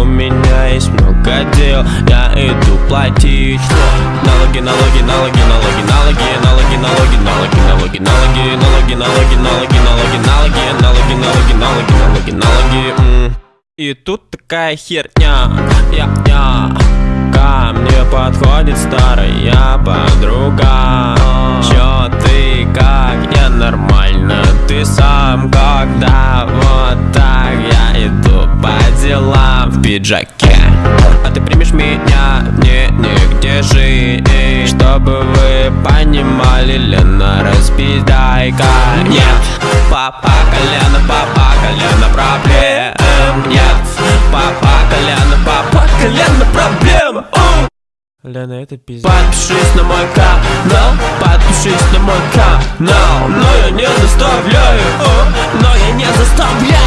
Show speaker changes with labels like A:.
A: У меня есть много дел, я иду платить Налоги, налоги, налоги, налоги, налоги, налоги, налоги, налоги, налоги, налоги, налоги, налоги, налоги, налоги, налоги, налоги, налоги, налоги, налоги, налоги. И тут такая херня, я, я. Ко мне подходит старая подруга по делам в пиджаке. А ты примешь меня, не, нигде жить Чтобы вы понимали, Лена, распидайка Нет, папа колено, папа колено проблем. Нет, папа колено, папа колено проблем. Лена, это пиздец. Подпишись на мой канал, подпишись на мой канал Но я не заставляю, но я не заставляю.